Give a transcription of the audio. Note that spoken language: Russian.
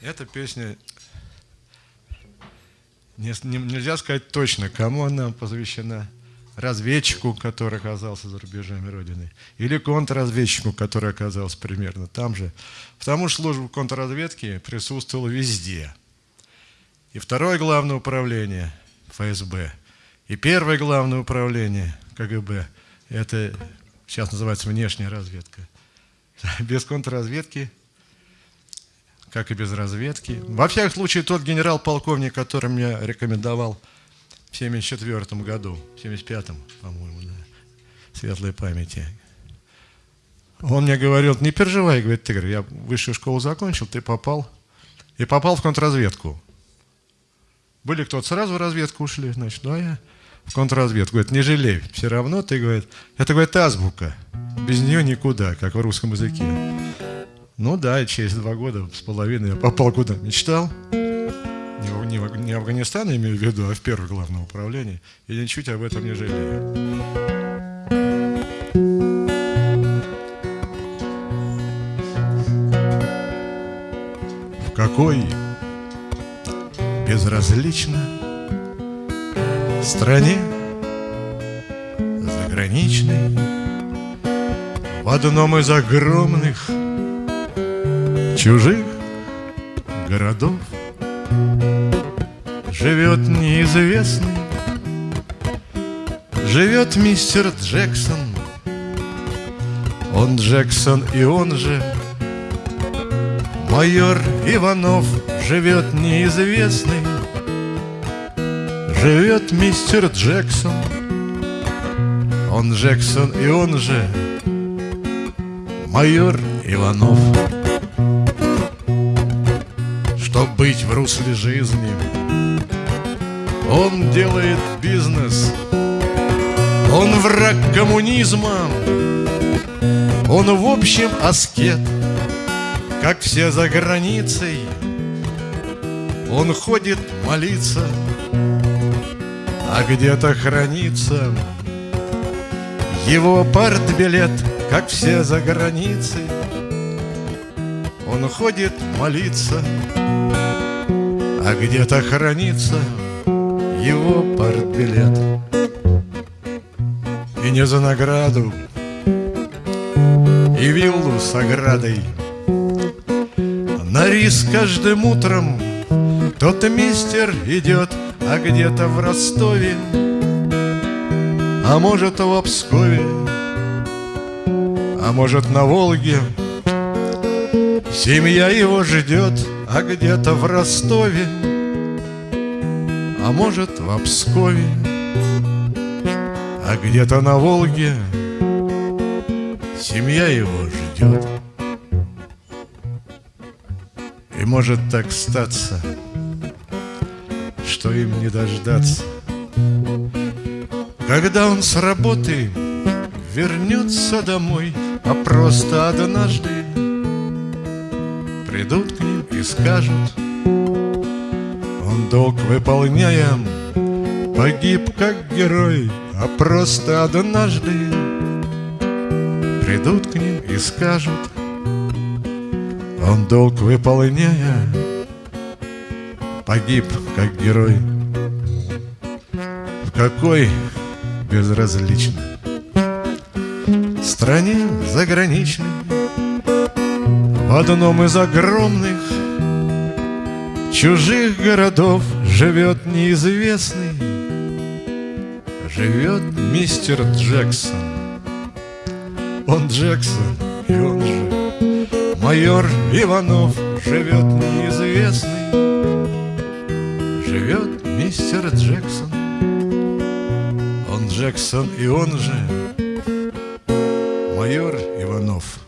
Эта песня, не, не, нельзя сказать точно, кому она посвящена. Разведчику, который оказался за рубежами Родины, или контрразведчику, который оказался примерно там же. Потому что служба контрразведки присутствовала везде. И второе главное управление ФСБ, и первое главное управление КГБ, это сейчас называется внешняя разведка. Без контрразведки как и без разведки. Во всяком случае, тот генерал-полковник, который мне рекомендовал в 74 году, в 75 по-моему, да, светлой памяти, он мне говорил, не переживай, говорит, Тигр, я высшую школу закончил, ты попал, и попал в контрразведку. Были кто-то сразу в разведку ушли, значит, ну а я в контрразведку. Говорит, не жалей, все равно ты, говорит, это, говорит, азбука, без нее никуда, как в русском языке. Ну да, через два года с половиной я попал куда мечтал. Не, не, не Афганистан, я имею в виду, а в первое главное управление. И ничуть об этом не жалею. В какой безразлично стране заграничной в одном из огромных чужих городов. Живет неизвестный, живет мистер Джексон. Он Джексон и он же Майор Иванов. Живет неизвестный Живет мистер Джексон. Он Джексон и он же Майор Иванов. Чтоб быть в русле жизни. Он делает бизнес. Он враг коммунизма. Он в общем аскет Как все за границей. Он ходит молиться. А где-то хранится Его партбилет Как все за границей. Он ходит молиться а где-то хранится его партбилет И не за награду, и виллу с оградой. На риск каждым утром тот мистер идет, а где-то в Ростове А может в Обскове, а может на Волге Семья его ждет а где-то в Ростове, а может в Обскове, а где-то на Волге семья его ждет. И может так статься, что им не дождаться, когда он с работы вернется домой, а просто однажды придут к ним и скажут. Он долг выполняя Погиб как герой А просто однажды. Придут к ним и скажут. Он долг выполняя Погиб как герой. В какой безразлично Стране заграничной в одном из огромных чужих городов Живет неизвестный, живет мистер Джексон. Он Джексон, и он же майор Иванов. Живет неизвестный, живет мистер Джексон. Он Джексон, и он же майор Иванов.